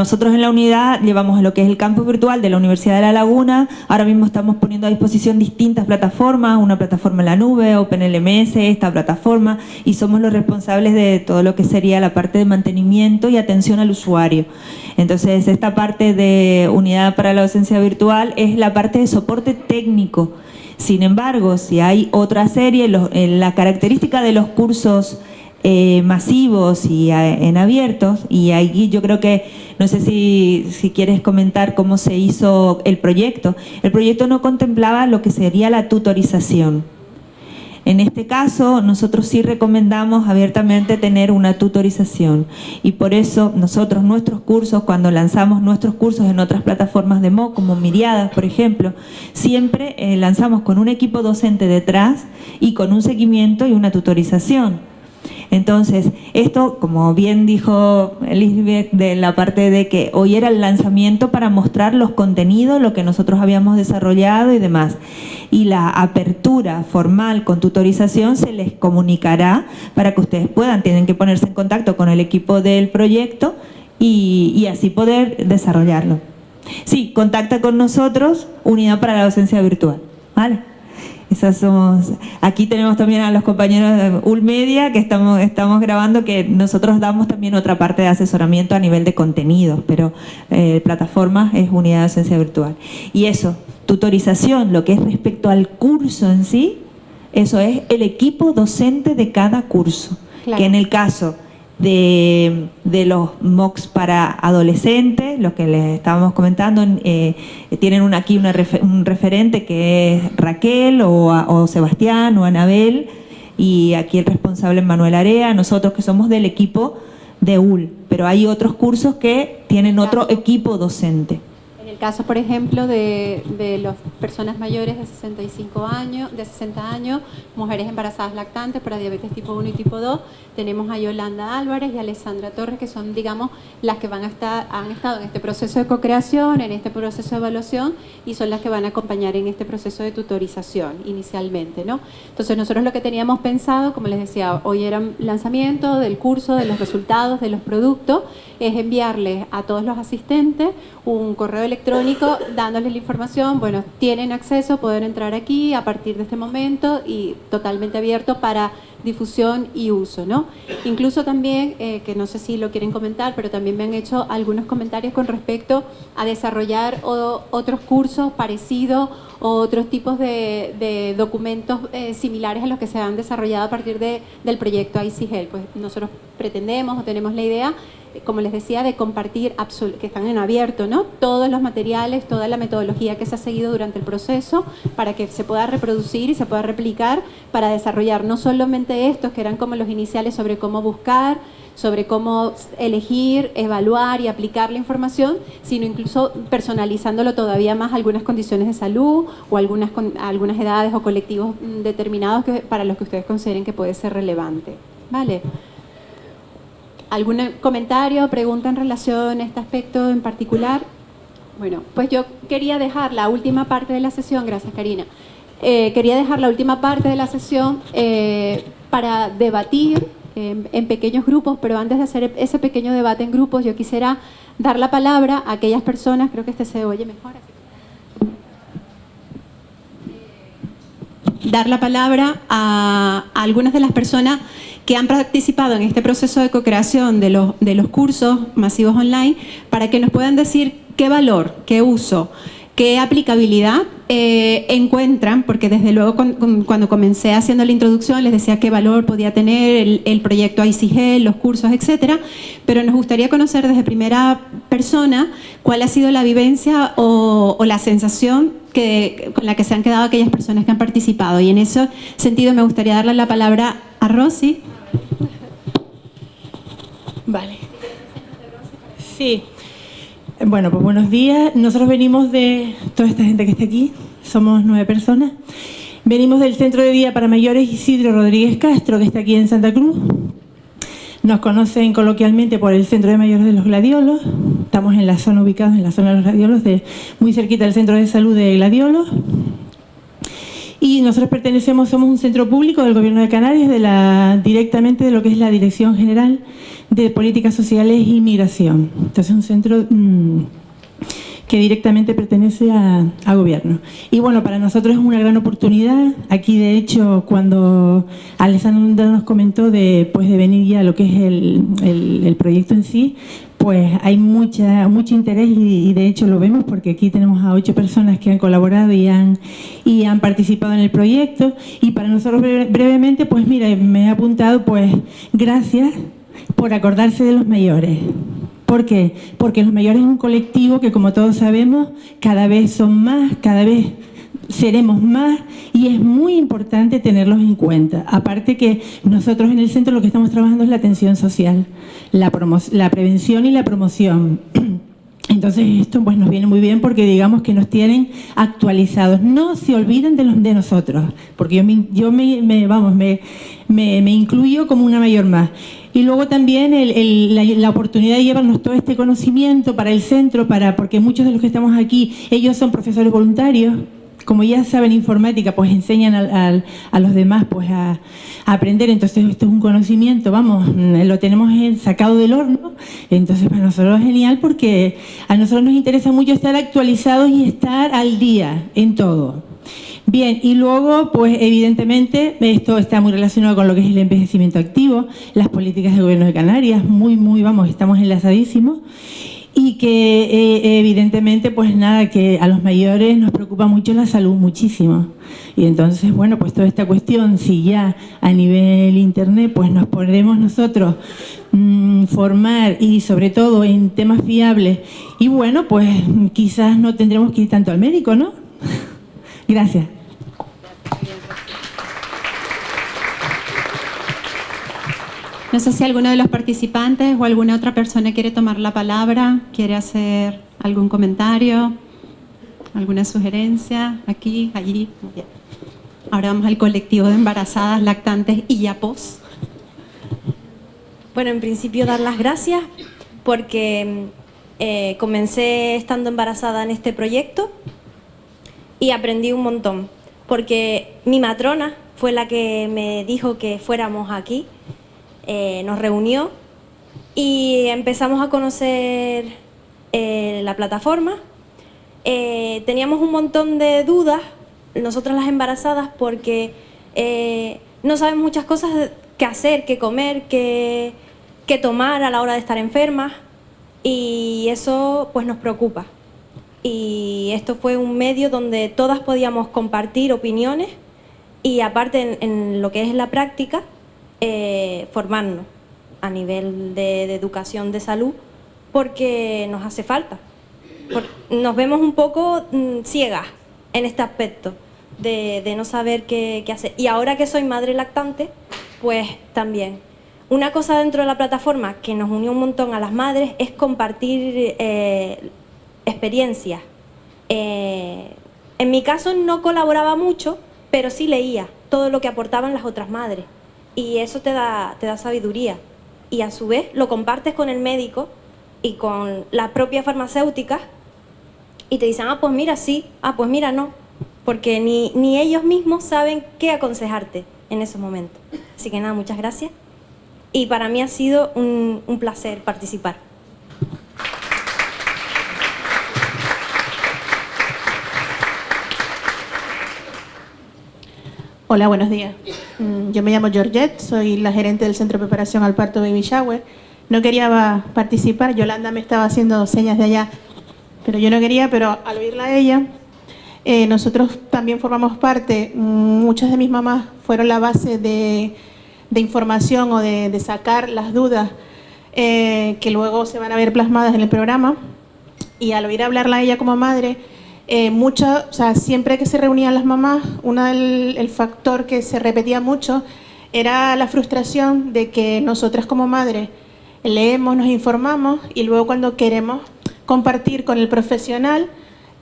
nosotros en la unidad llevamos lo que es el campus virtual de la Universidad de La Laguna, ahora mismo estamos poniendo a disposición distintas plataformas, una plataforma en la nube, OpenLMS, esta plataforma, y somos los responsables de todo lo que sería la parte de mantenimiento y atención al usuario. Entonces, esta parte de unidad para la docencia virtual es la parte de soporte técnico. Sin embargo, si hay otra serie, la característica de los cursos eh, masivos y en abiertos y ahí yo creo que, no sé si, si quieres comentar cómo se hizo el proyecto. El proyecto no contemplaba lo que sería la tutorización. En este caso, nosotros sí recomendamos abiertamente tener una tutorización y por eso nosotros, nuestros cursos, cuando lanzamos nuestros cursos en otras plataformas de MOOC, como Miriadas, por ejemplo, siempre eh, lanzamos con un equipo docente detrás y con un seguimiento y una tutorización. Entonces, esto, como bien dijo Elizabeth, de la parte de que hoy era el lanzamiento para mostrar los contenidos, lo que nosotros habíamos desarrollado y demás. Y la apertura formal con tutorización se les comunicará para que ustedes puedan, tienen que ponerse en contacto con el equipo del proyecto y, y así poder desarrollarlo. Sí, contacta con nosotros, Unidad para la Docencia Virtual. ¿Vale? Esas somos, aquí tenemos también a los compañeros de Ulmedia que estamos, estamos grabando, que nosotros damos también otra parte de asesoramiento a nivel de contenidos, pero eh, plataformas es unidad de docencia virtual. Y eso, tutorización, lo que es respecto al curso en sí, eso es el equipo docente de cada curso. Que en el caso de, los MOOCs para adolescentes, lo que les estábamos comentando, eh, tienen aquí un referente que es Raquel o, Sebastián o Anabel y aquí el responsable es Manuel Area, nosotros que somos del equipo de UL, pero hay otros cursos que tienen otro equipo docente caso, por ejemplo, de, de las personas mayores de 65 años, de 60 años, mujeres embarazadas lactantes para diabetes tipo 1 y tipo 2, tenemos a Yolanda Álvarez y a Alessandra Torres, que son, digamos, las que van a estar, han estado en este proceso de co-creación, en este proceso de evaluación y son las que van a acompañar en este proceso de tutorización inicialmente, ¿no? Entonces nosotros lo que teníamos pensado, como les decía, hoy era lanzamiento del curso, de los resultados, de los productos, es enviarles a todos los asistentes un correo electrónico dándoles la información, bueno, tienen acceso, pueden entrar aquí a partir de este momento y totalmente abierto para difusión y uso, ¿no? Incluso también, eh, que no sé si lo quieren comentar, pero también me han hecho algunos comentarios con respecto a desarrollar otros cursos parecidos o otros tipos de, documentos eh, similares a los que se han desarrollado a partir de, del proyecto ICGEL. Pues nosotros pretendemos o tenemos la idea como les decía, de compartir, que están en abierto, ¿no? todos los materiales, toda la metodología que se ha seguido durante el proceso para que se pueda reproducir y se pueda replicar para desarrollar no solamente estos que eran como los iniciales sobre cómo buscar, sobre cómo elegir, evaluar y aplicar la información, sino incluso personalizándolo todavía más algunas condiciones de salud o algunas, algunas edades o colectivos determinados que, para los que ustedes consideren que puede ser relevante. ¿Vale? ¿Algún comentario o pregunta en relación a este aspecto en particular? Bueno, pues yo quería dejar la última parte de la sesión, gracias Karina, eh, quería dejar la última parte de la sesión eh, para debatir en, pequeños grupos, pero antes de hacer ese pequeño debate en grupos, yo quisiera dar la palabra a aquellas personas, creo que este se oye mejor, dar la palabra a algunas de las personas que han participado en este proceso de co-creación de los, de los cursos masivos online para que nos puedan decir qué valor, qué uso, qué aplicabilidad eh, encuentran, porque desde luego cuando comencé haciendo la introducción les decía qué valor podía tener el, proyecto ICG, los cursos, etcétera, pero nos gustaría conocer desde primera persona cuál ha sido la vivencia o, o la sensación que, con la que se han quedado aquellas personas que han participado y en ese sentido me gustaría darle la palabra a Rosy. Vale. Sí. Bueno, pues buenos días. Nosotros venimos de toda esta gente que está aquí, somos nueve personas. Venimos del Centro de Día para Mayores Isidro Rodríguez Castro, que está aquí en Santa Cruz. Nos conocen coloquialmente por el Centro de Mayores de los Gladiolos. Estamos en la zona ubicados en la zona de los Gladiolos, de, muy cerquita del Centro de Salud de Gladiolos. Y nosotros pertenecemos, somos un centro público del Gobierno de Canarias, de la, directamente de lo que es la Dirección General de Políticas Sociales y Migración. Entonces, un centro mm, que directamente pertenece a, gobierno. Y bueno, para nosotros es una gran oportunidad. Aquí, de hecho, cuando Alessandra nos comentó de, pues, de venir ya a lo que es el, el, proyecto en sí, pues hay mucha, mucho interés y, de hecho lo vemos porque aquí tenemos a ocho personas que han colaborado y han, y han participado en el proyecto. Y para nosotros brevemente, pues mira, me he apuntado, pues gracias por acordarse de los mayores. ¿Por qué? Porque los mayores es un colectivo que, como todos sabemos, cada vez son más, cada vez seremos más y es muy importante tenerlos en cuenta. Aparte que nosotros en el centro lo que estamos trabajando es la atención social, la, la prevención y la promoción. Entonces esto pues nos viene muy bien porque digamos que nos tienen actualizados. No se olviden de nosotros, porque yo me, yo me, vamos, me, me, incluyo como una mayor más. Y luego también la, oportunidad de llevarnos todo este conocimiento para el centro, para porque muchos de los que estamos aquí, ellos son profesores voluntarios, como ya saben informática, pues enseñan a, los demás pues a, aprender, entonces esto es un conocimiento, vamos, lo tenemos sacado del horno, entonces para nosotros es genial porque a nosotros nos interesa mucho estar actualizados y estar al día en todo. Bien, y luego, pues evidentemente, esto está muy relacionado con lo que es el envejecimiento activo, las políticas del gobierno de Canarias, muy, muy, vamos, estamos enlazadísimos y que eh, evidentemente pues nada, que a los mayores nos preocupa mucho la salud, muchísimo. Y entonces, bueno, pues toda esta cuestión, si ya a nivel internet pues nos podemos nosotros mm, formar y sobre todo en temas fiables, y bueno, pues quizás no tendremos que ir tanto al médico, ¿no? Gracias. No sé si alguno de los participantes o alguna otra persona quiere tomar la palabra, quiere hacer algún comentario, alguna sugerencia, aquí, allí. Ahora vamos al colectivo de embarazadas, lactantes y yapos. Bueno, en principio dar las gracias porque eh, comencé estando embarazada en este proyecto y aprendí un montón. Porque mi matrona fue la que me dijo que fuéramos aquí eh, nos reunió y empezamos a conocer eh, la plataforma. Eh, teníamos un montón de dudas, nosotras las embarazadas, porque no sabemos muchas cosas que hacer, qué comer, qué, qué tomar a la hora de estar enfermas y eso pues nos preocupa. Y esto fue un medio donde todas podíamos compartir opiniones y aparte en lo que es la práctica, eh, formarnos a nivel de, educación de salud porque nos hace falta. nos vemos un poco mm, ciegas en este aspecto de, no saber qué, hacer. Y ahora que soy madre lactante, pues también. Una cosa dentro de la plataforma que nos unió un montón a las madres es compartir eh, experiencias. Eh, en mi caso no colaboraba mucho, pero sí leía todo lo que aportaban las otras madres y eso te da, te da sabiduría. Y a su vez lo compartes con el médico y con la propia farmacéutica y te dicen, ah, pues mira, sí, ah, pues mira, no. Porque ni, ni ellos mismos saben qué aconsejarte en esos momentos. Así que nada, muchas gracias. Y para mí ha sido un, un placer participar. Hola, buenos días. Mm, yo me llamo Georgette, soy la gerente del Centro de Preparación al Parto Baby Shower. No quería participar, Yolanda me estaba haciendo señas de allá, pero yo no quería, pero al oírla a ella, eh, nosotros también formamos parte, mm, muchas de mis mamás fueron la base de, información o de, sacar las dudas eh, que luego se van a ver plasmadas en el programa. Y al oír hablarla a ella como madre, eh, o sea, siempre que se reunían las mamás, uno del el factor que se repetía mucho era la frustración de que nosotras como madres leemos, nos informamos y luego cuando queremos compartir con el profesional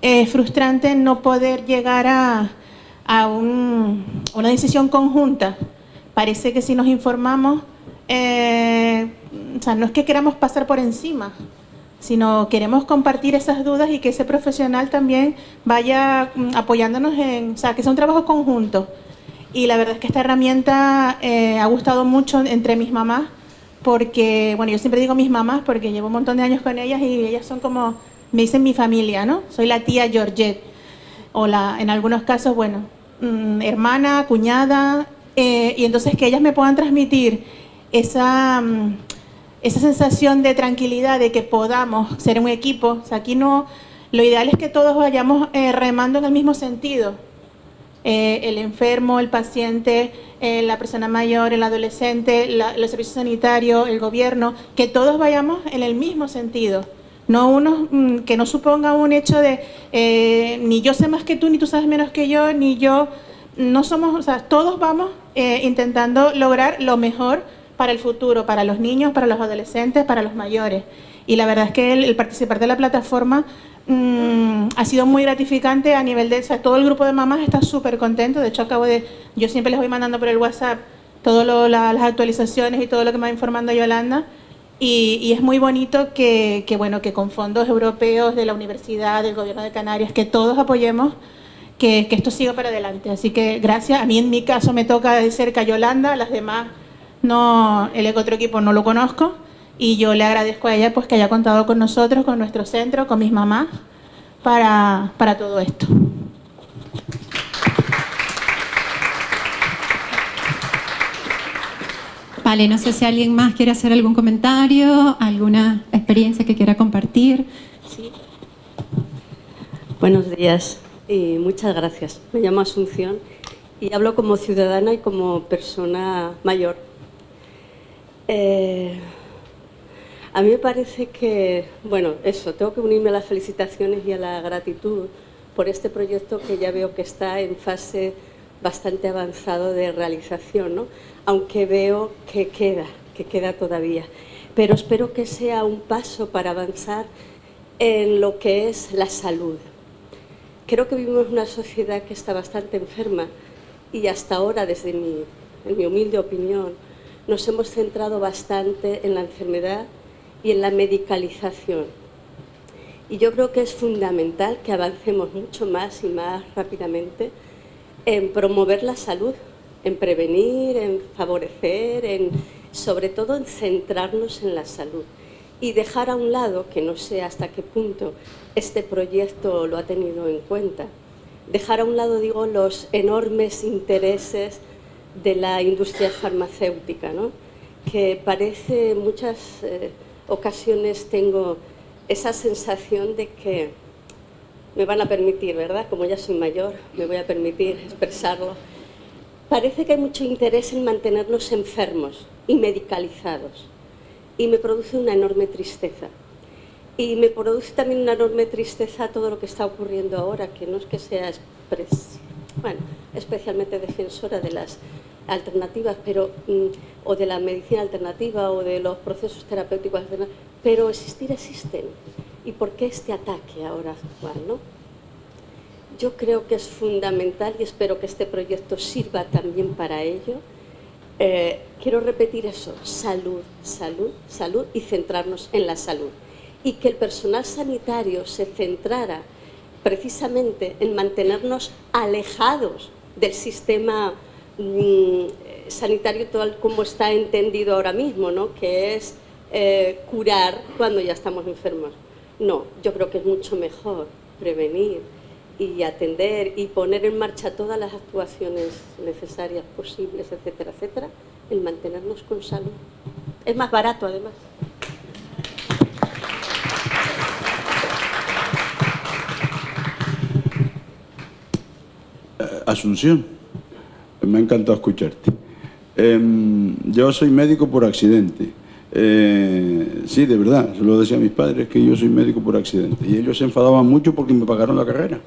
es frustrante no poder llegar a, una decisión conjunta. Parece que si nos informamos, eh, o sea, no es que queramos pasar por encima, sino queremos compartir esas dudas y que ese profesional también vaya mm, apoyándonos en, o sea, que sea un trabajo conjunto. Y la verdad es que esta herramienta eh, ha gustado mucho entre mis mamás, porque, bueno, yo siempre digo mis mamás porque llevo un montón de años con ellas y ellas son como, me dicen mi familia, ¿no? Soy la tía Georgette, o la, en algunos casos, bueno, mm, hermana, cuñada, eh, y entonces que ellas me puedan transmitir esa... Mm, esa sensación de tranquilidad, de que podamos ser un equipo. O aquí no, lo ideal es que todos vayamos eh, remando en el mismo sentido. Eh, el enfermo, el paciente, eh, la persona mayor, el adolescente, los servicios sanitarios, el gobierno, que todos vayamos en el mismo sentido. No uno mm, que no suponga un hecho de ni yo sé más que tú, ni tú sabes menos que yo, ni yo, no somos, o sea, todos vamos intentando lograr lo mejor para el futuro, para los niños, para los adolescentes, para los mayores. Y la verdad es que el, participar de la plataforma mm, ha sido muy gratificante a nivel de... O sea, todo el grupo de mamás está súper contento. De hecho, acabo de... Yo siempre les voy mandando por el WhatsApp todas las actualizaciones y todo lo que me va informando Yolanda. Y, es muy bonito que, bueno, que con fondos europeos de la universidad, del gobierno de Canarias, que todos apoyemos que, que esto siga para adelante. Así que gracias. A mí en mi caso me toca de cerca Yolanda, las demás no, el otro equipo no lo conozco y yo le agradezco a ella pues que haya contado con nosotros, con nuestro centro, con mis mamás, para, para todo esto. Vale, no sé si alguien más quiere hacer algún comentario, alguna experiencia que quiera compartir. Sí. Buenos días y muchas gracias. Me llamo Asunción y hablo como ciudadana y como persona mayor. Eh, a mí me parece que, bueno, eso, tengo que unirme a las felicitaciones y a la gratitud por este proyecto que ya veo que está en fase bastante avanzado de realización, ¿no? aunque veo que queda, que queda todavía. Pero espero que sea un paso para avanzar en lo que es la salud. Creo que vivimos una sociedad que está bastante enferma y hasta ahora, desde mi, humilde opinión, nos hemos centrado bastante en la enfermedad y en la medicalización. Y yo creo que es fundamental que avancemos mucho más y más rápidamente en promover la salud, en prevenir, en favorecer, en, sobre todo en centrarnos en la salud y dejar a un lado, que no sé hasta qué punto este proyecto lo ha tenido en cuenta, dejar a un lado, digo, los enormes intereses de la industria farmacéutica, ¿no? que parece muchas eh, ocasiones tengo esa sensación de que me van a permitir, ¿verdad? Como ya soy mayor, me voy a permitir expresarlo. Parece que hay mucho interés en mantenernos enfermos y medicalizados y me produce una enorme tristeza. Y me produce también una enorme tristeza todo lo que está ocurriendo ahora, que no es que sea bueno, especialmente defensora de las alternativas, pero, mm, o de la medicina alternativa o de los procesos terapéuticos pero existir existen. ¿Y por qué este ataque ahora actual? ¿no? Yo creo que es fundamental y espero que este proyecto sirva también para ello. Eh, quiero repetir eso, salud, salud, salud y centrarnos en la salud. Y que el personal sanitario se centrara precisamente en mantenernos alejados del sistema Mm, sanitario tal como está entendido ahora mismo, ¿no? que es eh, curar cuando ya estamos enfermos. No, yo creo que es mucho mejor prevenir y atender y poner en marcha todas las actuaciones necesarias, posibles, etcétera, etcétera, en mantenernos con salud. Es más barato además. Asunción me ha encantado escucharte. Em, yo soy médico por accidente. Eh, sí, de verdad, se lo decía a mis padres que yo soy médico por accidente. Y ellos se enfadaban mucho porque me pagaron la carrera.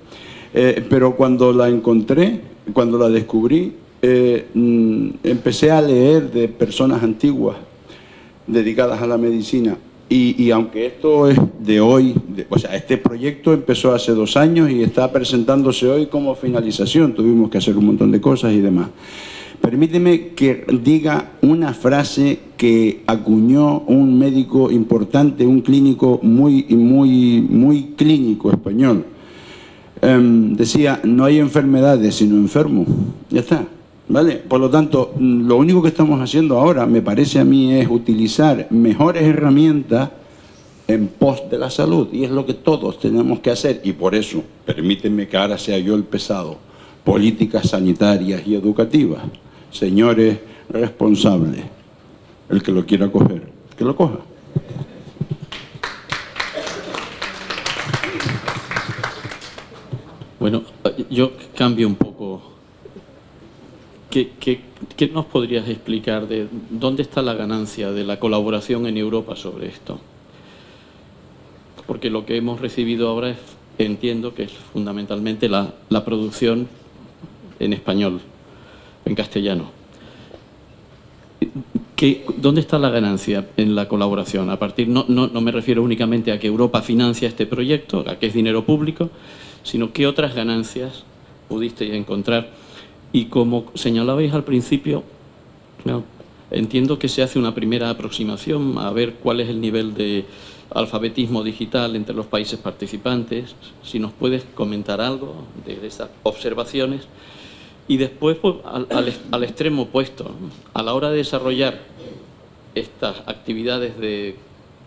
Eh, pero cuando la encontré, cuando la descubrí, eh, mm, empecé a leer de personas antiguas dedicadas a la medicina. Y, aunque esto es de hoy, o sea, este proyecto empezó hace dos años y está presentándose hoy como finalización, tuvimos que hacer un montón de cosas y demás. Permíteme que diga una frase que acuñó un médico importante, un clínico muy, muy, muy clínico español. Em, decía, no hay enfermedades sino enfermos. Ya está. ¿Vale? Por lo tanto, lo único que estamos haciendo ahora, me parece a mí, es utilizar mejores herramientas en pos de la salud. Y es lo que todos tenemos que hacer. Y por eso, permíteme que ahora sea yo el pesado, políticas sanitarias y educativas señores responsables. El que lo quiera coger, que lo coja. Bueno, yo cambio un poco. ¿Qué, nos podrías explicar de dónde está la ganancia de la colaboración en Europa sobre esto? Porque lo que hemos recibido ahora es, entiendo que es fundamentalmente la, producción en español en castellano. ¿Qué, ¿Dónde está la ganancia en la colaboración? A partir, no, no, no, me refiero únicamente a que Europa financia este proyecto, a que es dinero público, sino qué otras ganancias pudisteis encontrar. Y como señalabais al principio, entiendo que se hace una primera aproximación a ver cuál es el nivel de alfabetismo digital entre los países participantes. Si nos puedes comentar algo de esas observaciones. Y después, pues, al, extremo opuesto, a la hora de desarrollar estas actividades de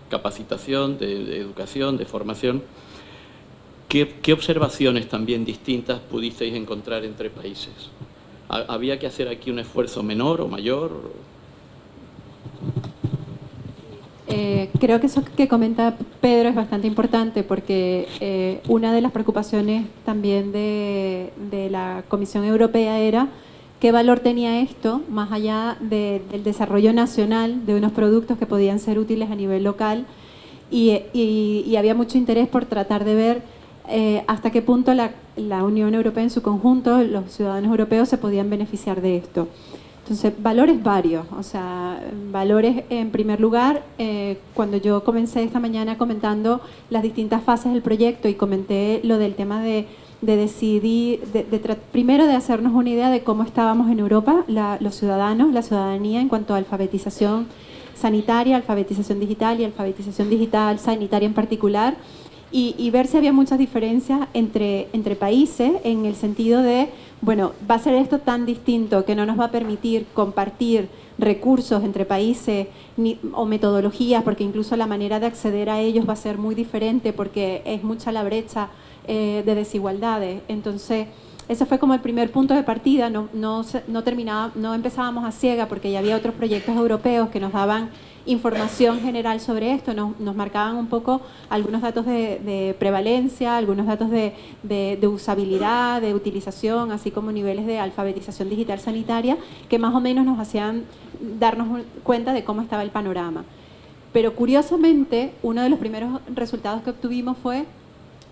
capacitación, de, educación, de formación, ¿qué, observaciones también distintas pudisteis encontrar entre países? ¿Había que hacer aquí un esfuerzo menor o mayor? Eh, creo que eso que comenta Pedro es bastante importante porque eh, una de las preocupaciones también de, la Comisión Europea era qué valor tenía esto más allá del desarrollo nacional de unos productos que podían ser útiles a nivel local y, había mucho interés por tratar de ver eh, hasta qué punto la, la Unión Europea en su conjunto, los ciudadanos europeos se podían beneficiar de esto. Entonces, valores varios, o sea, valores en primer lugar, eh, cuando yo comencé esta mañana comentando las distintas fases del proyecto y comenté lo del tema de, decidir, de, primero de hacernos una idea de cómo estábamos en Europa, los ciudadanos, la ciudadanía en cuanto a alfabetización sanitaria, alfabetización digital y alfabetización digital sanitaria en particular, y, ver si había muchas diferencias entre, entre países en el sentido de, bueno, va a ser esto tan distinto que no nos va a permitir compartir recursos entre países o metodologías, porque incluso la manera de acceder a ellos va a ser muy diferente porque es mucha la brecha eh, de desigualdades. Entonces, ese fue como el primer punto de partida, no, no, no, terminaba, no empezábamos a ciega porque ya había otros proyectos europeos que nos daban información general sobre esto, nos, marcaban un poco algunos datos de, prevalencia, algunos datos de, usabilidad, de utilización, así como niveles de alfabetización digital sanitaria, que más o menos nos hacían darnos cuenta de cómo estaba el panorama. Pero curiosamente, uno de los primeros resultados que obtuvimos fue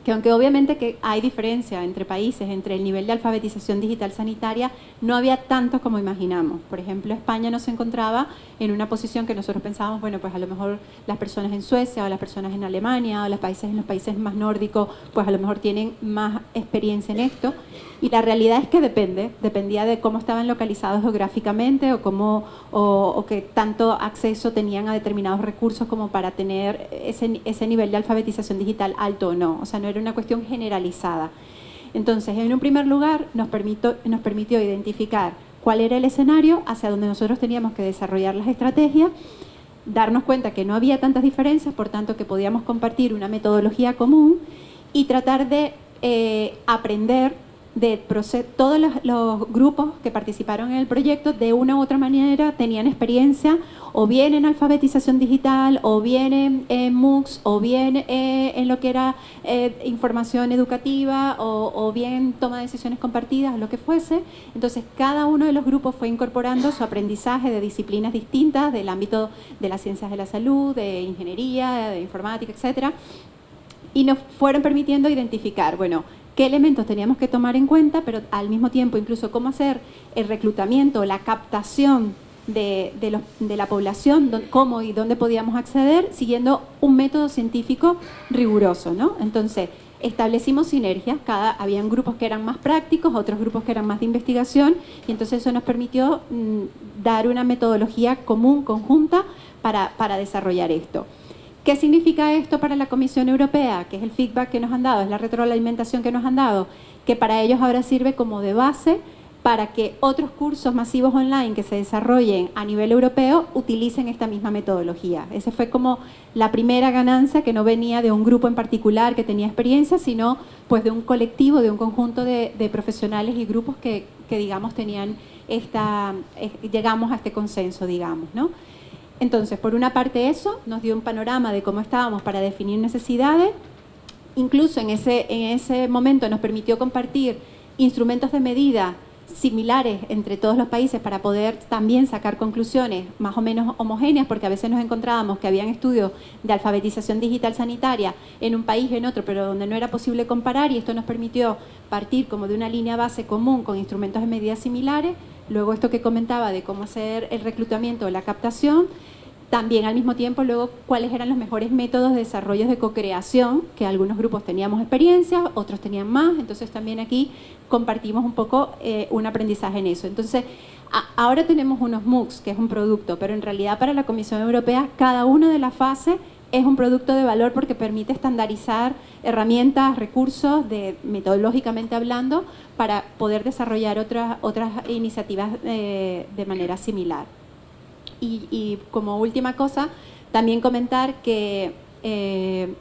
que aunque obviamente que hay diferencia entre países, entre el nivel de alfabetización digital sanitaria, no había tanto como imaginamos. Por ejemplo, España no se encontraba en una posición que nosotros pensábamos, bueno, pues a lo mejor las personas en Suecia o las personas en Alemania o los países en los países más nórdicos, pues a lo mejor tienen más experiencia en esto. Y la realidad es que depende, dependía de cómo estaban localizados geográficamente o, cómo, o, qué tanto acceso tenían a determinados recursos como para tener ese, ese nivel de alfabetización digital alto o no. O sea, no era una cuestión generalizada. Entonces, en un primer lugar, nos, permitió identificar cuál era el escenario hacia donde nosotros teníamos que desarrollar las estrategias, darnos cuenta que no había tantas diferencias, por tanto que podíamos compartir una metodología común y tratar de eh, aprender de todos los, grupos que participaron en el proyecto de una u otra manera tenían experiencia o bien en alfabetización digital o bien en, MOOCs o bien eh, en lo que era eh, información educativa o, o, bien toma de decisiones compartidas, lo que fuese. Entonces cada uno de los grupos fue incorporando su aprendizaje de disciplinas distintas del ámbito de las ciencias de la salud, de ingeniería, de informática, etcétera, y nos fueron permitiendo identificar, bueno, qué elementos teníamos que tomar en cuenta, pero al mismo tiempo incluso cómo hacer el reclutamiento, la captación de, la población, cómo y dónde podíamos acceder, siguiendo un método científico riguroso. ¿no? Entonces, establecimos sinergias, cada, habían grupos que eran más prácticos, otros grupos que eran más de investigación, y entonces eso nos permitió mm, dar una metodología común, conjunta, para, para desarrollar esto. ¿Qué significa esto para la Comisión Europea? Que es el feedback que nos han dado, es la retroalimentación que nos han dado, que para ellos ahora sirve como de base para que otros cursos masivos online que se desarrollen a nivel europeo utilicen esta misma metodología. Esa fue como la primera ganancia que no venía de un grupo en particular que tenía experiencia, sino pues de un colectivo, de un conjunto de, profesionales y grupos que, digamos tenían esta, eh, llegamos a este consenso, digamos, ¿no? Entonces, por una parte eso, nos dio un panorama de cómo estábamos para definir necesidades, incluso en ese, en ese momento nos permitió compartir instrumentos de medida similares entre todos los países para poder también sacar conclusiones más o menos homogéneas, porque a veces nos encontrábamos que habían estudios de alfabetización digital sanitaria en un país y en otro, pero donde no era posible comparar y esto nos permitió partir como de una línea base común con instrumentos de medida similares, luego esto que comentaba de cómo hacer el reclutamiento o la captación, también al mismo tiempo luego cuáles eran los mejores métodos de desarrollo de co-creación, que algunos grupos teníamos experiencia, otros tenían más, entonces también aquí compartimos un poco eh, un aprendizaje en eso. Entonces, ahora tenemos unos MOOCs, que es un producto, pero en realidad para la Comisión Europea cada una de las fases es un producto de valor porque permite estandarizar herramientas, recursos, de, metodológicamente hablando, para poder desarrollar otras, otras iniciativas eh, de manera similar. Y, como última cosa, también comentar que eh,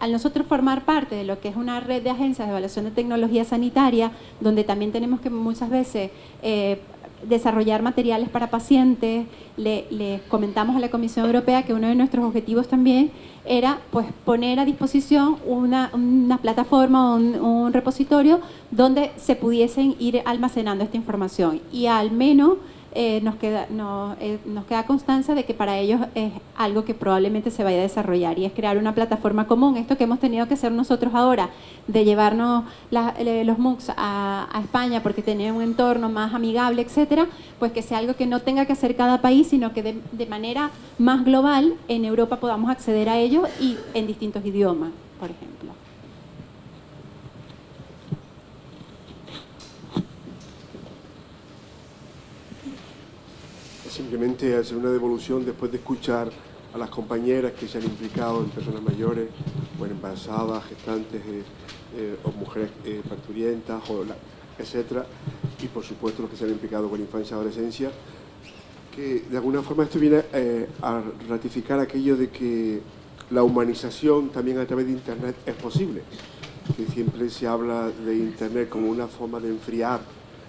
al nosotros formar parte de lo que es una red de agencias de evaluación de tecnología sanitaria, donde también tenemos que muchas veces eh, desarrollar materiales para pacientes, le, comentamos a la Comisión Europea que uno de nuestros objetivos también era pues, poner a disposición una, plataforma, un, un repositorio donde se pudiesen ir almacenando esta información. Y al menos eh, nos, queda, eh, nos queda constancia de que para ellos es algo que probablemente se vaya a desarrollar y es crear una plataforma común. Esto que hemos tenido que hacer nosotros ahora, de llevarnos eh, los MOOCs a, España porque tenía un entorno más amigable, etcétera, pues que sea algo que no tenga que hacer cada país, sino que de, de manera más global en Europa podamos acceder a ello y en distintos idiomas, por ejemplo. Simplemente hacer una devolución después de escuchar a las compañeras que se han implicado en personas mayores, o embarazadas, gestantes eh, eh, o mujeres eh, parturientas, etcétera, y por supuesto los que se han implicado con infancia y adolescencia, que de alguna forma esto viene a ratificar aquello de que la humanización también a través de Internet es posible, que siempre se habla de Internet como una forma de enfriar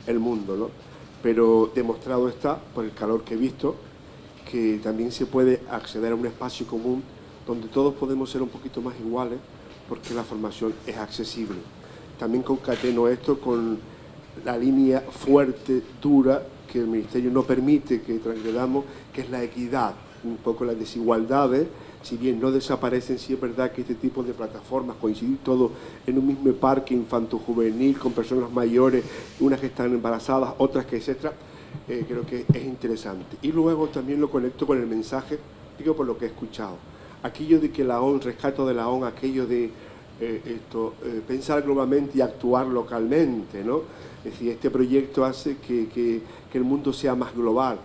el mundo, ¿no? Pero demostrado está, por el calor que he visto, que también se puede acceder a un espacio común donde todos podemos ser un poquito más iguales porque la formación es accesible. También concateno esto con la línea fuerte, dura, que el Ministerio no permite que transgredamos, que es la equidad, un poco las desigualdades si bien no desaparecen, sí es verdad que este tipo de plataformas, coincidir todo en un mismo parque infanto-juvenil con personas mayores, unas que están embarazadas, otras que etcétera, eh, creo que es interesante. Y luego también lo conecto con el mensaje, digo por lo que he escuchado. Aquello de que la ON, rescato de la ON, aquello de eh, esto, eh, pensar globalmente y actuar localmente, ¿no? Es decir, este proyecto hace que, que el mundo sea más global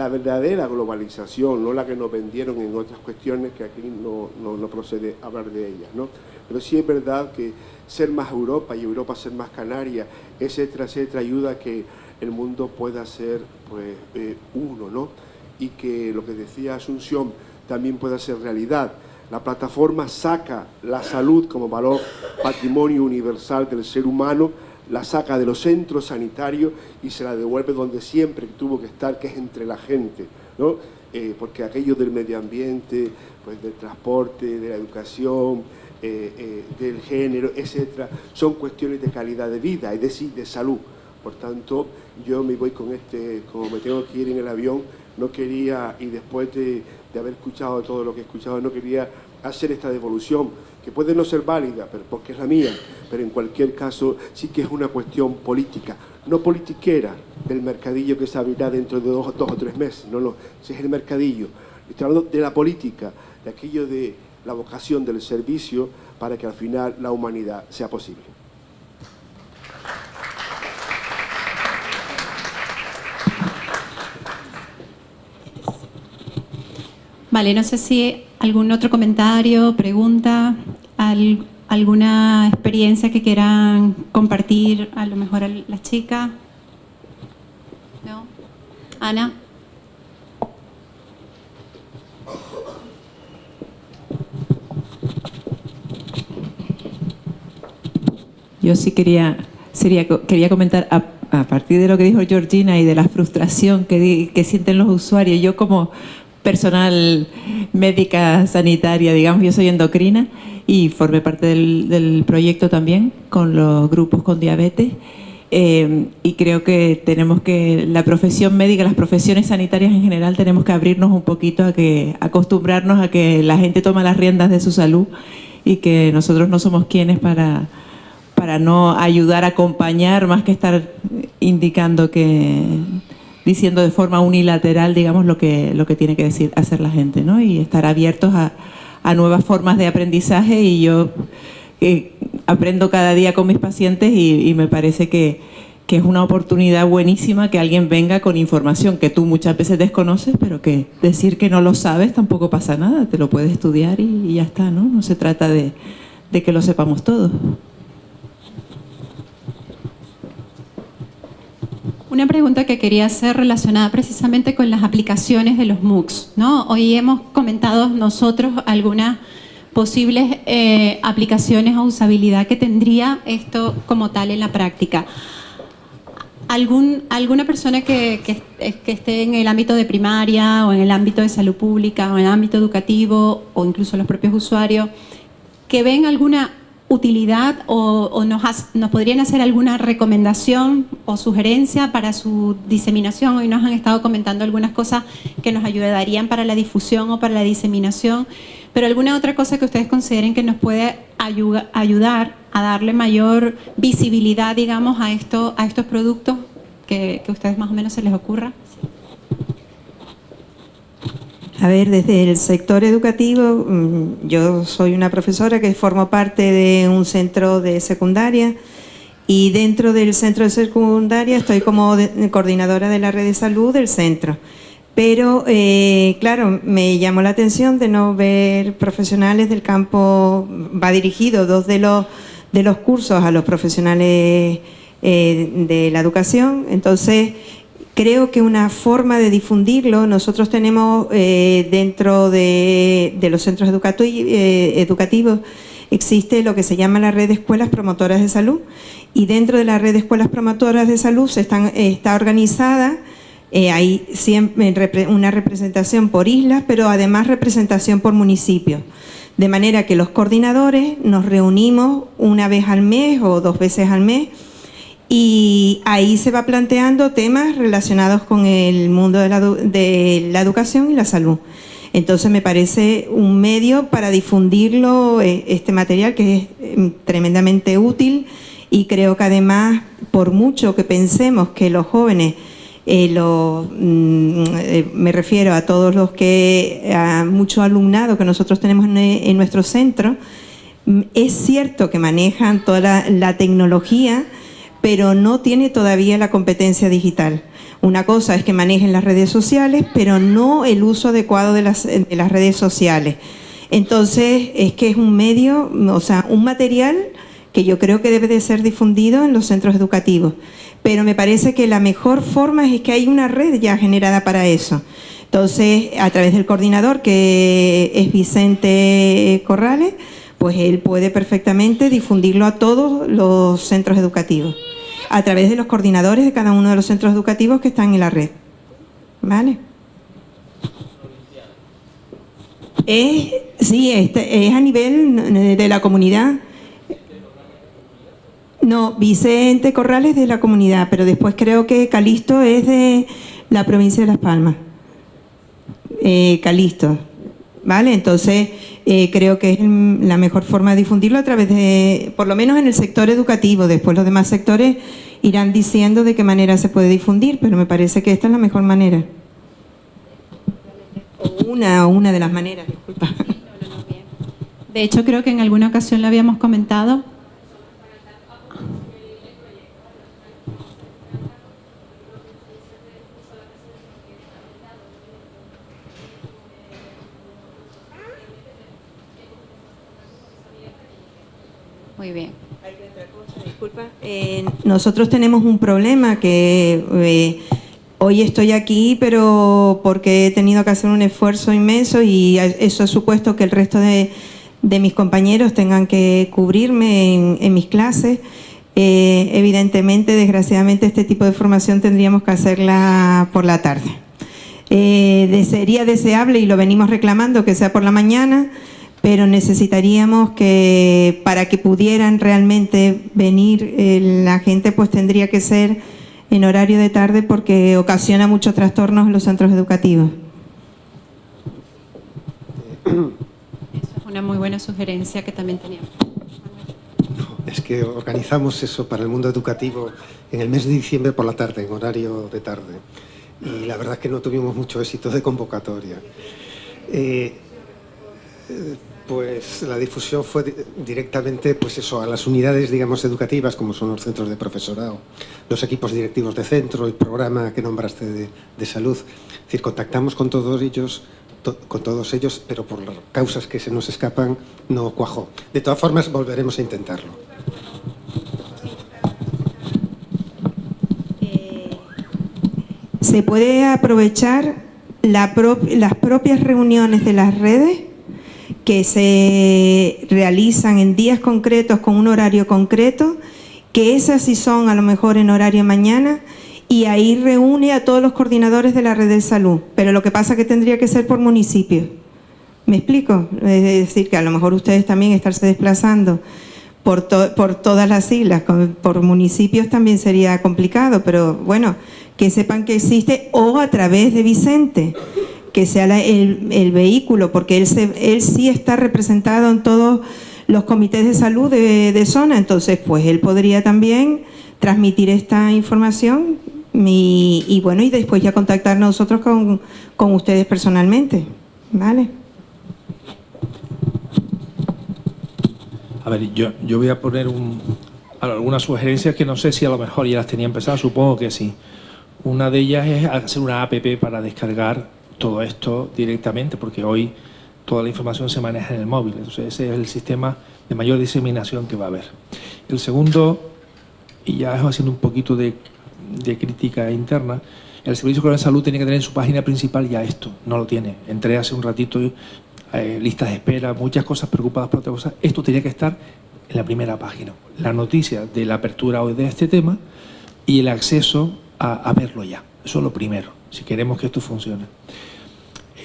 la verdadera globalización, no la que nos vendieron en otras cuestiones que aquí no, no, procede hablar de ellas. ¿no? Pero sí es verdad que ser más Europa y Europa ser más Canarias, etcétera, etcétera, ayuda a que el mundo pueda ser pues, eh, uno, ¿no? Y que lo que decía Asunción también pueda ser realidad. La plataforma saca la salud como valor patrimonio universal del ser humano la saca de los centros sanitarios y se la devuelve donde siempre tuvo que estar, que es entre la gente, ¿no? Eh, porque aquello del medio ambiente, pues del transporte, de la educación, eh, eh, del género, etcétera, son cuestiones de calidad de vida, es decir, de salud. Por tanto, yo me voy con este, como me tengo que ir en el avión, no quería, y después de, de haber escuchado todo lo que he escuchado, no quería hacer esta devolución, que puede no ser válida, pero porque es la mía, pero en cualquier caso sí que es una cuestión política, no politiquera del mercadillo que se abrirá dentro de dos, o tres meses, no, no, ese es el mercadillo. Estoy hablando de la política, de aquello de la vocación del servicio para que al final la humanidad sea posible. Vale, no sé si algún otro comentario, pregunta, alguna experiencia que quieran compartir, a lo mejor a las chicas. ¿No? Ana. Yo sí quería, sería, quería comentar a, partir de lo que dijo Georgina y de la frustración que, que sienten los usuarios. Yo como personal médica sanitaria, digamos, yo soy endocrina y formé parte del, proyecto también con los grupos con diabetes. Eh, y creo que tenemos que, la profesión médica, las profesiones sanitarias en general, tenemos que abrirnos un poquito a que, acostumbrarnos a que la gente toma las riendas de su salud y que nosotros no somos quienes para, para no ayudar acompañar más que estar indicando que diciendo de forma unilateral, digamos, lo que, lo que tiene que decir, hacer la gente, ¿no? Y estar abiertos a, nuevas formas de aprendizaje y yo eh, aprendo cada día con mis pacientes y, me parece que, es una oportunidad buenísima que alguien venga con información que tú muchas veces desconoces, pero que decir que no lo sabes tampoco pasa nada, te lo puedes estudiar y, ya está, ¿no? No se trata de, de que lo sepamos todos. Una pregunta que quería hacer relacionada precisamente con las aplicaciones de los MOOCs. ¿no? Hoy hemos comentado nosotros algunas posibles eh, aplicaciones o usabilidad que tendría esto como tal en la práctica. ¿Algún, ¿Alguna persona que, que, que, esté en el ámbito de primaria o en el ámbito de salud pública o en el ámbito educativo o incluso los propios usuarios que ven alguna utilidad o, nos, nos, podrían hacer alguna recomendación o sugerencia para su diseminación. Hoy nos han estado comentando algunas cosas que nos ayudarían para la difusión o para la diseminación, pero alguna otra cosa que ustedes consideren que nos puede ayudar a darle mayor visibilidad, digamos, a, esto, a estos productos que, que a ustedes más o menos se les ocurra. A ver, desde el sector educativo, mm, yo soy una profesora que formo parte de un centro de secundaria y dentro del centro de secundaria estoy como coordinadora de la red de salud del centro. Pero, eh, claro, me llamó la atención de no ver profesionales del campo, va dirigido dos de los, de los cursos a los profesionales eh, de la educación, entonces Creo que una forma de difundirlo, nosotros tenemos eh, dentro de, los centros eh, educativos, existe lo que se llama la red de escuelas promotoras de salud y dentro de la red de escuelas promotoras de salud se están, está organizada, eh, hay siempre una representación por islas, pero además representación por municipios. De manera que los coordinadores nos reunimos una vez al mes o dos veces al mes y ahí se va planteando temas relacionados con el mundo de la, educación y la salud. Entonces me parece un medio para difundirlo, eh, este material que es em, tremendamente útil y creo que además, por mucho que pensemos que los jóvenes, eh, mm, eh, me refiero a todos los que, a mucho alumnado que nosotros tenemos en, nuestro centro, mm, es cierto que manejan toda la tecnología, pero no tiene todavía la competencia digital. Una cosa es que manejen las redes sociales, pero no el uso adecuado de las, redes sociales. Entonces, es que es un medio, o sea, un material que yo creo que debe de ser difundido en los centros educativos. Pero me parece que la mejor forma es que hay una red ya generada para eso. Entonces, a través del coordinador, que es Vicente Corrales, pues él puede perfectamente difundirlo a todos los centros educativos a través de los coordinadores de cada uno de los centros educativos que están en la red. ¿Vale? Es, sí, es a nivel de la comunidad. No, Vicente Corrales de la comunidad, pero después creo que Calisto es de la provincia de Las Palmas. Eh, Calisto, ¿vale? Entonces, eh, creo que es la mejor forma de difundirlo a través de, por lo menos en el sector educativo, después los demás sectores irán diciendo de qué manera se puede difundir, pero me parece que esta es la mejor manera. O una, una de las maneras, disculpa. De hecho, creo que en alguna ocasión lo habíamos comentado. Muy bien. Disculpa. Eh, nosotros tenemos un problema que eh, hoy estoy aquí, pero porque he tenido que hacer un esfuerzo inmenso y eso ha supuesto que el resto de, mis compañeros tengan que cubrirme en, mis clases. Eh, evidentemente, desgraciadamente, este tipo de formación tendríamos que hacerla por la tarde. sería deseable, y lo venimos reclamando, que sea por la mañana, pero necesitaríamos que para que pudieran realmente venir eh, la gente pues tendría que ser en horario de tarde porque ocasiona muchos trastornos en los centros educativos. Eso es una muy buena sugerencia que también teníamos. Es que organizamos eso para el mundo educativo en el mes de diciembre por la tarde, en horario de tarde. Y la verdad es que no tuvimos mucho éxito de convocatoria. Eh, pues la difusión fue directamente pues eso, a las unidades digamos, educativas, como son los centros de profesorado, los equipos directivos de centro, el programa que nombraste de, salud. Es decir, contactamos con todos ellos, con todos ellos, pero por las causas que se nos escapan no cuajó. De todas formas, volveremos a intentarlo. Eh, ¿Se puede aprovechar las propias reuniones de las redes que se realizan en días concretos con un horario concreto, que esas sí son a lo mejor en horario mañana, y ahí reúne a todos los coordinadores de la red de salud. Pero lo que pasa es que tendría que ser por municipio. ¿Me explico? Es decir, que a lo mejor ustedes también estarse desplazando por, por todas las islas, por municipios también sería complicado, pero bueno, que sepan que existe o a través de Vicente que sea el, vehículo, porque él, él sí está representado en todos los comités de salud de, zona, entonces pues él podría también transmitir esta información y, bueno, y después ya contactar nosotros con, con ustedes personalmente, ¿vale? A ver, yo, yo voy a poner un, algunas sugerencias que no sé si a lo mejor ya las tenía empezadas, supongo que sí. Una de ellas es hacer una app para descargar todo esto directamente, porque hoy toda la información se maneja en el móvil. Entonces ese es el sistema de mayor diseminación que va a haber. El segundo, y ya es haciendo un poquito de, crítica interna, el Servicio de Salud tiene que tener en su página principal ya esto, no lo tiene. Entré hace un ratito, eh, listas de espera, muchas cosas preocupadas por otra cosa. Esto tenía que estar en la primera página. La noticia de la apertura hoy de este tema y el acceso a, a verlo ya. Eso es lo primero, si queremos que esto funcione.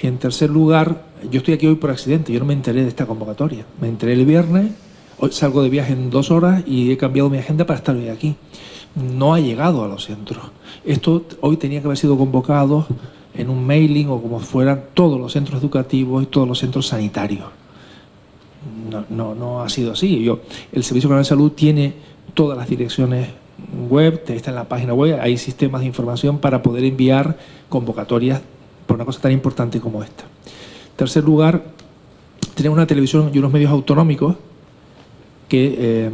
En tercer lugar, yo estoy aquí hoy por accidente, yo no me enteré de esta convocatoria. Me enteré el viernes, hoy salgo de viaje en dos horas y he cambiado mi agenda para estar hoy aquí. No ha llegado a los centros. Esto hoy tenía que haber sido convocado en un mailing o como fueran todos los centros educativos y todos los centros sanitarios. No, no, ha sido así. Yo, el Servicio Nacional de Salud tiene todas las direcciones web, está en la página web, hay sistemas de información para poder enviar convocatorias por una cosa tan importante como esta. En tercer lugar, tenemos una televisión y unos medios autonómicos que, eh,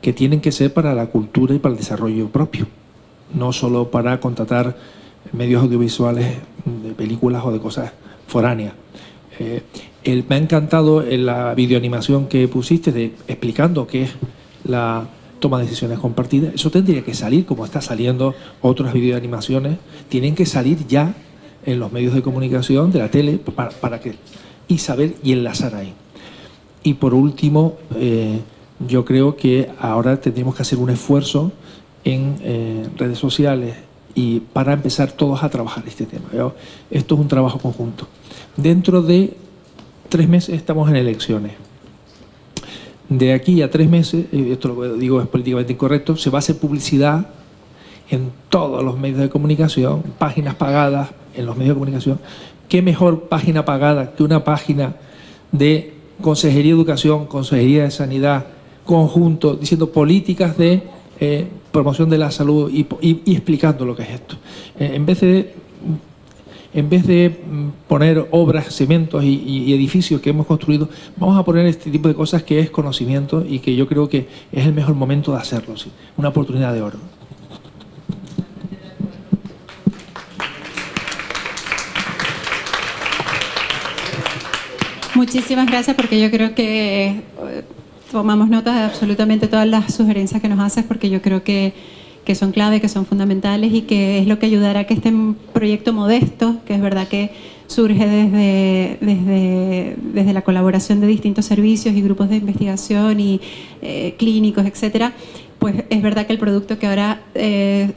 que tienen que ser para la cultura y para el desarrollo propio, no solo para contratar medios audiovisuales de películas o de cosas foráneas. Eh, me ha encantado en la videoanimación que pusiste de, explicando qué es la toma de decisiones compartidas. Eso tendría que salir, como está saliendo otras videoanimaciones, tienen que salir ya en los medios de comunicación, de la tele, para, que, y saber y enlazar ahí. Y por último, eh, yo creo que ahora tendríamos que hacer un esfuerzo en eh, redes sociales y para empezar todos a trabajar este tema. Esto es un trabajo conjunto. Dentro de tres meses estamos en elecciones. De aquí a tres meses, esto lo digo es políticamente incorrecto, se va a hacer publicidad en todos los medios de comunicación, páginas pagadas, en los medios de comunicación, qué mejor página pagada que una página de Consejería de Educación, Consejería de Sanidad, conjunto, diciendo políticas de eh, promoción de la salud y, explicando lo que es esto. Eh, en vez de en vez de mm, poner obras, cementos y, edificios que hemos construido, vamos a poner este tipo de cosas que es conocimiento y que yo creo que es el mejor momento de hacerlo, una oportunidad de oro. Muchísimas gracias porque yo creo que eh, tomamos nota de absolutamente todas las sugerencias que nos haces porque yo creo que, que, son clave, que son fundamentales y que es lo que ayudará a que este proyecto modesto, que es verdad que surge desde, desde, desde la colaboración de distintos servicios y grupos de investigación y eh, clínicos, etcétera, pues es verdad que el producto que ahora eh,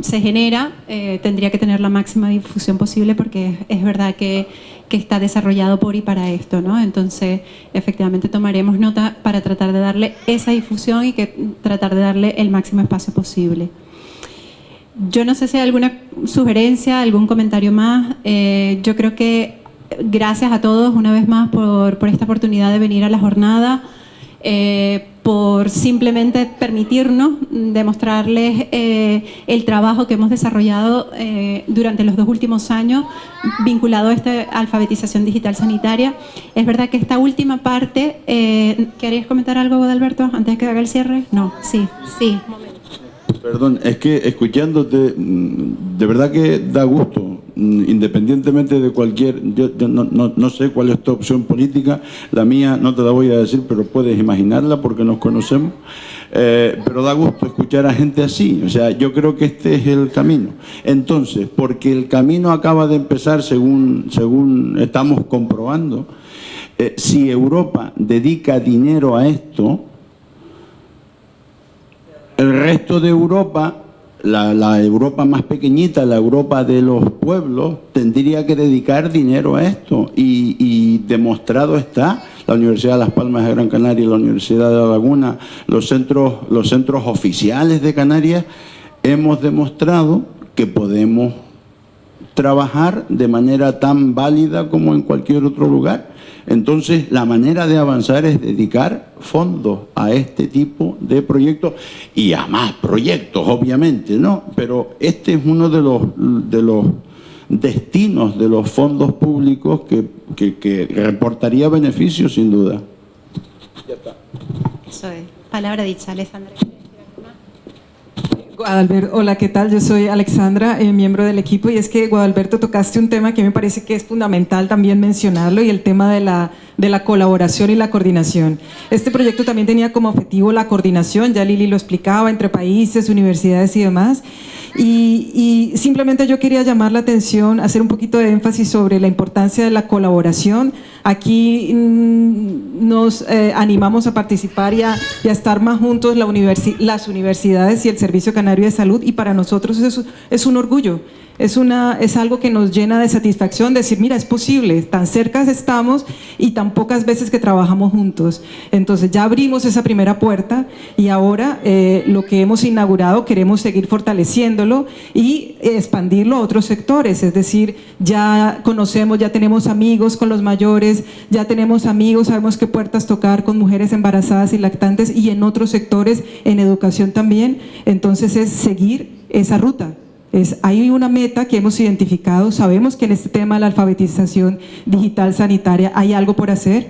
se genera eh, tendría que tener la máxima difusión posible porque es verdad que, que, está desarrollado por y para esto, ¿no? Entonces, efectivamente tomaremos nota para tratar de darle esa difusión y que tratar de darle el máximo espacio posible. Yo no sé si hay alguna sugerencia, algún comentario más. Eh, yo creo que gracias a todos una vez más por, por esta oportunidad de venir a la jornada. Eh, por simplemente permitirnos demostrarles eh, el trabajo que hemos desarrollado eh, durante los dos últimos años vinculado a esta alfabetización digital sanitaria. Es verdad que esta última parte, eh, ¿querías comentar algo, Adalberto, antes de que haga el cierre? No, sí, sí. Perdón, es que escuchándote, mm, de verdad que da gusto independientemente de cualquier, yo, no, sé cuál es tu opción política, la mía no te la voy a decir, pero puedes imaginarla porque nos conocemos, eh, pero da gusto escuchar a gente así, o sea, yo creo que este es el camino. Entonces, porque el camino acaba de empezar según, según estamos comprobando, eh, si Europa dedica dinero a esto, el resto de Europa la, Europa más pequeñita, la Europa de los pueblos, tendría que dedicar dinero a esto. Y, demostrado está, la Universidad de Las Palmas de Gran Canaria y la Universidad de La Laguna, los centros, los centros oficiales de Canarias, hemos demostrado que podemos trabajar de manera tan válida como en cualquier otro lugar. Entonces, la manera de avanzar es dedicar fondos a este tipo de proyectos y a más proyectos, obviamente, ¿no? Pero este es uno de los, de los destinos de los fondos públicos que, que, reportaría beneficios, sin duda. Ya está. Eso es. Palabra dicha, Alessandra. Guadalberto, hola, ¿qué tal? Yo soy Alexandra, eh, miembro del equipo, y es que, Guadalberto, tocaste un tema que me parece que es fundamental también mencionarlo, y el tema de la, de la colaboración y la coordinación. Este proyecto también tenía como objetivo la coordinación, ya Lili lo explicaba, entre países, universidades y demás, y, simplemente yo quería llamar la atención, hacer un poquito de énfasis sobre la importancia de la colaboración. Aquí mm, nos eh, animamos a participar y a, estar más juntos la las universidades y el Servicio Canario de Salud y para nosotros eso es un orgullo es, algo que nos llena de satisfacción, decir, mira, es posible, tan cerca estamos y tan pocas veces que trabajamos juntos. Entonces ya abrimos esa primera puerta y ahora eh, lo que hemos inaugurado queremos seguir fortaleciéndolo y expandirlo a otros sectores, es decir, ya conocemos, ya tenemos amigos con los mayores, ya tenemos amigos, sabemos qué puertas tocar con mujeres embarazadas y lactantes y en otros sectores, en educación también, entonces es seguir esa ruta hay una meta que hemos identificado, sabemos que en este tema de la alfabetización digital sanitaria hay algo por hacer,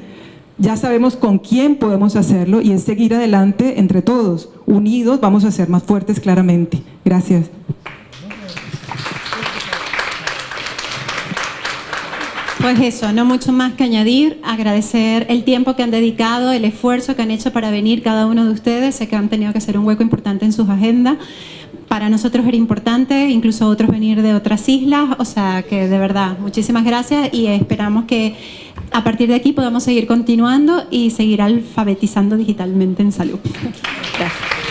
ya sabemos con quién podemos hacerlo y es seguir adelante entre todos, unidos vamos a ser más fuertes claramente. Gracias. Pues eso, no mucho más que añadir, agradecer el tiempo que han dedicado, el esfuerzo que han hecho para venir cada uno de ustedes, sé que han tenido que hacer un hueco importante en sus agendas, para nosotros era importante, incluso otros venir de otras islas, o sea que de verdad, muchísimas gracias y esperamos que a partir de aquí podamos seguir continuando y seguir alfabetizando digitalmente en salud. Gracias.